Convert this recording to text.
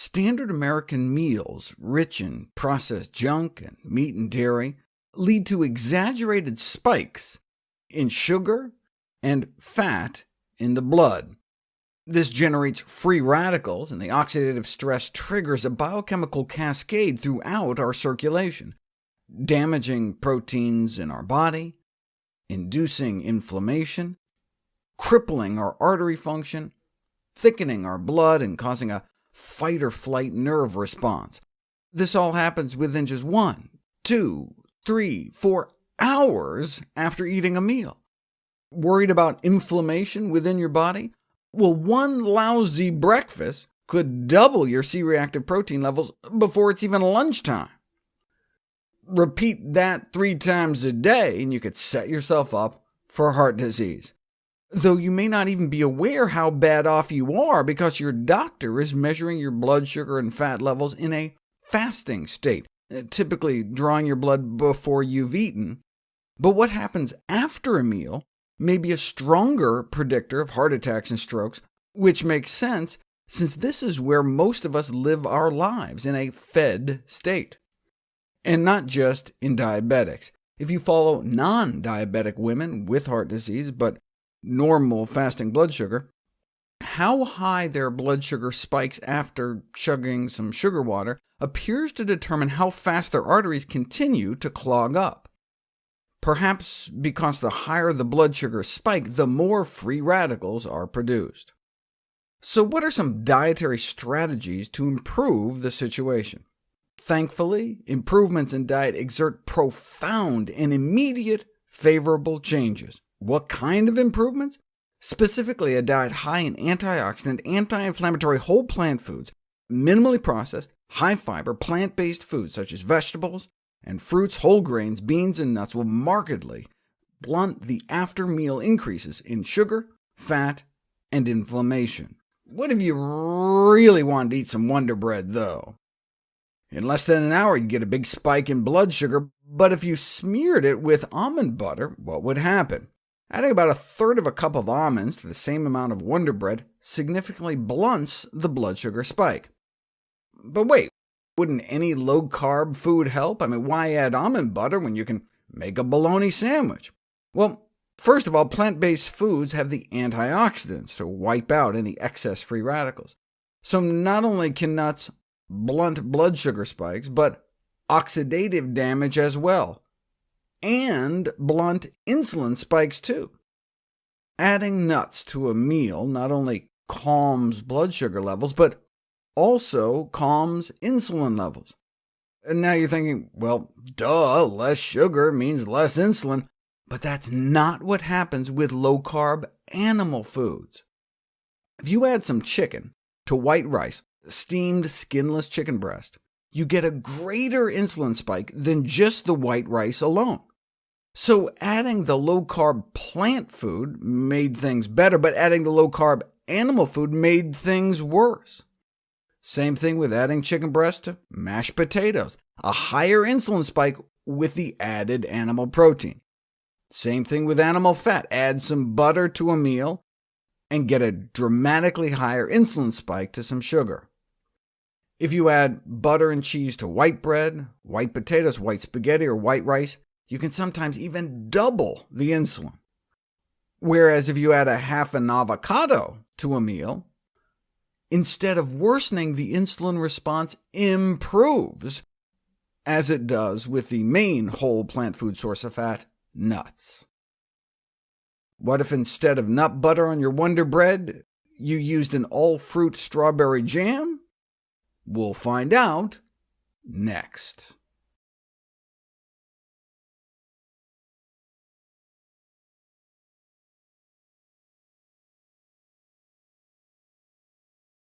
Standard American meals, rich in processed junk and meat and dairy, lead to exaggerated spikes in sugar and fat in the blood. This generates free radicals, and the oxidative stress triggers a biochemical cascade throughout our circulation, damaging proteins in our body, inducing inflammation, crippling our artery function, thickening our blood, and causing a fight-or-flight nerve response. This all happens within just one, two, three, four hours after eating a meal. Worried about inflammation within your body? Well, one lousy breakfast could double your C-reactive protein levels before it's even lunchtime. Repeat that three times a day, and you could set yourself up for heart disease though you may not even be aware how bad off you are because your doctor is measuring your blood sugar and fat levels in a fasting state, uh, typically drawing your blood before you've eaten. But what happens after a meal may be a stronger predictor of heart attacks and strokes, which makes sense, since this is where most of us live our lives, in a fed state. And not just in diabetics. If you follow non-diabetic women with heart disease, but normal fasting blood sugar, how high their blood sugar spikes after chugging some sugar water appears to determine how fast their arteries continue to clog up. Perhaps because the higher the blood sugar spike, the more free radicals are produced. So what are some dietary strategies to improve the situation? Thankfully, improvements in diet exert profound and immediate favorable changes. What kind of improvements? Specifically, a diet high in antioxidant, anti-inflammatory whole plant foods, minimally processed, high-fiber, plant-based foods such as vegetables and fruits, whole grains, beans, and nuts will markedly blunt the after-meal increases in sugar, fat, and inflammation. What if you really wanted to eat some Wonder Bread, though? In less than an hour, you'd get a big spike in blood sugar, but if you smeared it with almond butter, what would happen? Adding about a third of a cup of almonds to the same amount of Wonder Bread significantly blunts the blood sugar spike. But wait, wouldn't any low-carb food help? I mean, why add almond butter when you can make a bologna sandwich? Well, first of all, plant-based foods have the antioxidants to wipe out any excess free radicals. So not only can nuts blunt blood sugar spikes, but oxidative damage as well, and blunt insulin spikes too. Adding nuts to a meal not only calms blood sugar levels, but also calms insulin levels. And now you're thinking, well, duh, less sugar means less insulin, but that's not what happens with low-carb animal foods. If you add some chicken to white rice, steamed skinless chicken breast, you get a greater insulin spike than just the white rice alone. So adding the low-carb plant food made things better, but adding the low-carb animal food made things worse. Same thing with adding chicken breast to mashed potatoes, a higher insulin spike with the added animal protein. Same thing with animal fat. Add some butter to a meal, and get a dramatically higher insulin spike to some sugar. If you add butter and cheese to white bread, white potatoes, white spaghetti, or white rice, you can sometimes even double the insulin. Whereas if you add a half an avocado to a meal, instead of worsening, the insulin response improves, as it does with the main whole plant food source of fat, nuts. What if instead of nut butter on your Wonder Bread, you used an all-fruit strawberry jam? We'll find out next.